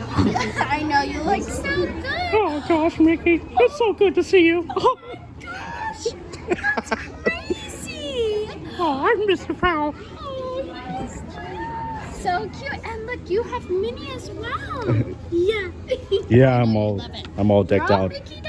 I know you look so good. Oh gosh, Mickey, it's so good to see you. Oh Gosh, that's crazy. Oh, I'm Mr. Prowl. Oh. So cute. And look, you have Minnie as well. yeah. Yeah, I'm all I'm all decked out. Mickey